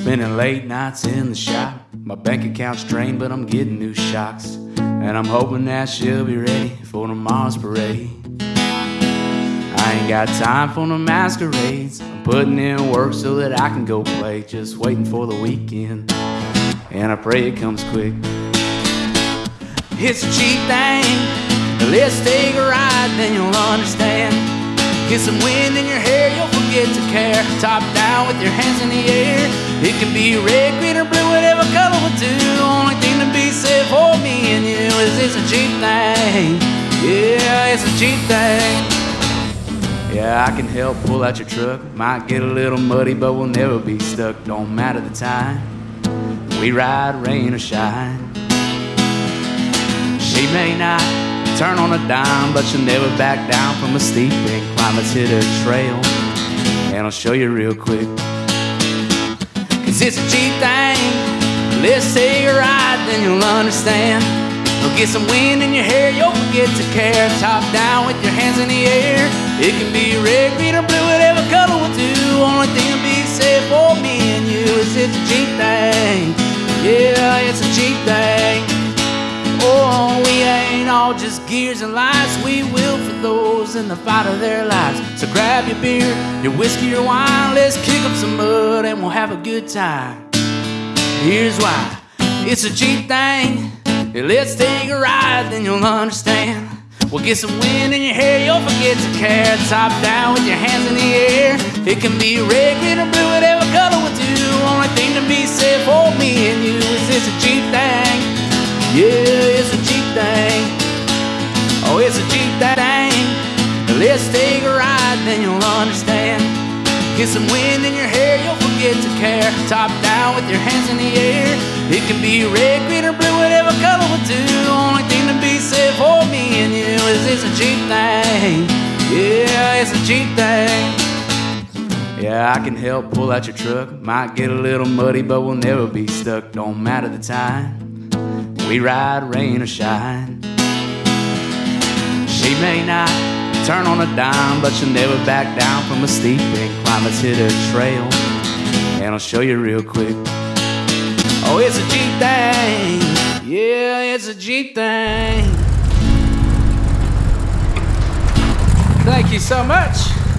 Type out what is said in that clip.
Spending late nights in the shop. My bank account's drained, but I'm getting new shocks. And I'm hoping that she'll be ready for tomorrow's parade. I ain't got time for no masquerades. I'm putting in work so that I can go play. Just waiting for the weekend. And I pray it comes quick. It's a Jeep thing. Let's take a ride, then you'll understand. Get some wind in your hair, you'll forget to care. Top down with your hands in the air. It can be red, green, or blue, whatever color will do. Only thing to be said for me and you is it's a Jeep thing. Yeah, it's a Jeep thing. Yeah, I can help pull out your truck. Might get a little muddy, but we'll never be stuck. Don't matter the time. We ride, rain or shine. She may not turn on a dime, but she'll never back down from a steep incline. Let's hit a trail, and I'll show you real quick. Cause it's a Jeep thing. Let's take a ride, then you'll understand. You'll get some wind in your hair, you'll forget to care. Top down with your hands in the air. It can be red, green, or blue, whatever color will do. Only thing to be said for me and you is it's a Jeep thing. Yeah, it's a Jeep thing. Gears and lights. We will for those in the fight of their lives. So grab your beer, your whiskey, your wine. Let's kick up some mud and we'll have a good time. Here's why. It's a Jeep thing. Let's take a ride, then you'll understand. We'll get some wind in your hair, you'll forget to care. Top down with your hands in the air. It can be red, green, or blue, whatever color will do. Only thing to be Get some wind in your hair, you'll forget to care. Top down with your hands in the air. It can be red, green, or blue, whatever color will do. Only thing to be said for me and you is it's a Jeep thing. Yeah, it's a Jeep thing. Yeah, I can help pull out your truck. Might get a little muddy, but we'll never be stuck. Don't matter the time. We ride, rain or shine. She may not turn on a dime, but she'll never back down from a steep incline. Let's hit a trail, and I'll show you real quick. Oh, it's a Jeep thing. Yeah, it's a Jeep thing. Thank you so much.